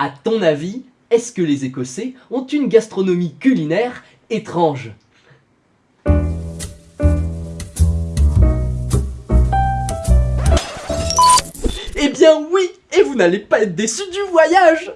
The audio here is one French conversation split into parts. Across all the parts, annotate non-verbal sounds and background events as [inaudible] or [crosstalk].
À ton avis, est-ce que les Écossais ont une gastronomie culinaire étrange? Eh bien oui, et vous n'allez pas être déçus du voyage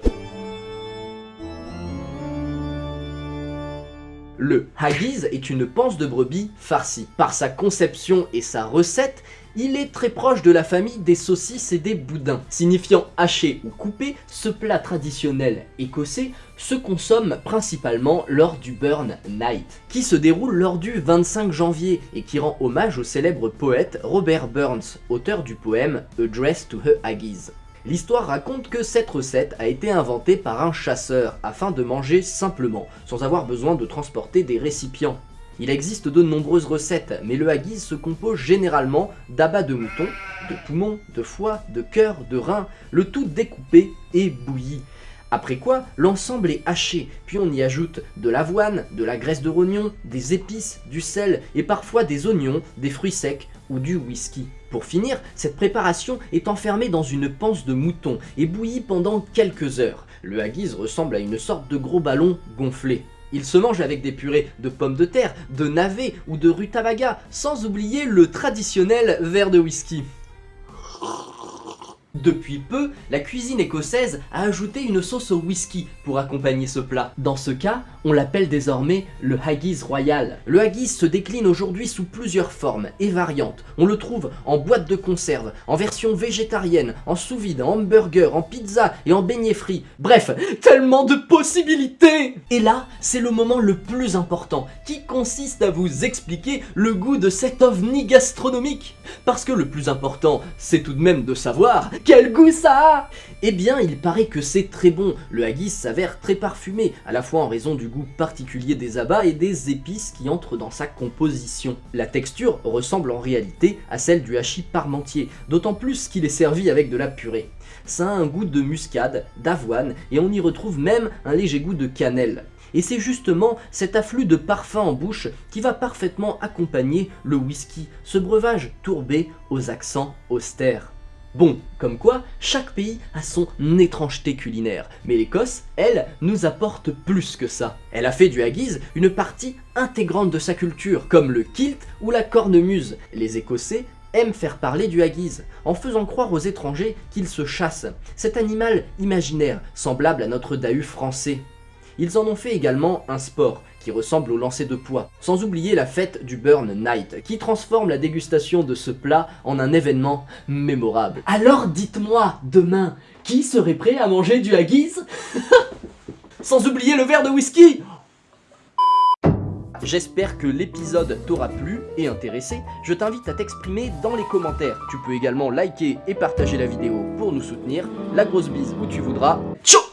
Le haggis est une panse de brebis farcie. Par sa conception et sa recette, il est très proche de la famille des saucisses et des boudins. Signifiant haché ou coupé, ce plat traditionnel écossais se consomme principalement lors du Burn Night, qui se déroule lors du 25 janvier et qui rend hommage au célèbre poète Robert Burns, auteur du poème Address to a Haggis. L'histoire raconte que cette recette a été inventée par un chasseur afin de manger simplement, sans avoir besoin de transporter des récipients. Il existe de nombreuses recettes, mais le haggis se compose généralement d'abats de mouton, de poumons, de foie, de cœur, de reins, le tout découpé et bouilli. Après quoi, l'ensemble est haché, puis on y ajoute de l'avoine, de la graisse de rognon, des épices, du sel et parfois des oignons, des fruits secs ou du whisky. Pour finir, cette préparation est enfermée dans une panse de mouton et bouillie pendant quelques heures. Le haggis ressemble à une sorte de gros ballon gonflé. Il se mange avec des purées de pommes de terre, de navets ou de rutabaga, sans oublier le traditionnel verre de whisky. Depuis peu, la cuisine écossaise a ajouté une sauce au whisky pour accompagner ce plat. Dans ce cas, on l'appelle désormais le haggis royal. Le haggis se décline aujourd'hui sous plusieurs formes et variantes. On le trouve en boîte de conserve, en version végétarienne, en sous-vide, en hamburger, en pizza et en beignet frit. Bref, tellement de possibilités Et là, c'est le moment le plus important, qui consiste à vous expliquer le goût de cet ovni gastronomique. Parce que le plus important, c'est tout de même de savoir quel goût ça Eh bien, il paraît que c'est très bon. Le haggis s'avère très parfumé, à la fois en raison du goût particulier des abats et des épices qui entrent dans sa composition. La texture ressemble en réalité à celle du hachis parmentier, d'autant plus qu'il est servi avec de la purée. Ça a un goût de muscade, d'avoine, et on y retrouve même un léger goût de cannelle. Et c'est justement cet afflux de parfums en bouche qui va parfaitement accompagner le whisky, ce breuvage tourbé aux accents austères. Bon, comme quoi, chaque pays a son étrangeté culinaire, mais l'Écosse, elle, nous apporte plus que ça. Elle a fait du haggis une partie intégrante de sa culture, comme le kilt ou la cornemuse. Les Écossais aiment faire parler du haggis, en faisant croire aux étrangers qu'ils se chassent, cet animal imaginaire, semblable à notre dahu français. Ils en ont fait également un sport, qui ressemble au lancer de poids. Sans oublier la fête du Burn Night, qui transforme la dégustation de ce plat en un événement mémorable. Alors dites-moi, demain, qui serait prêt à manger du haggis? [laughs] Sans oublier le verre de whisky J'espère que l'épisode t'aura plu et intéressé. Je t'invite à t'exprimer dans les commentaires. Tu peux également liker et partager la vidéo pour nous soutenir. La grosse bise où tu voudras. Ciao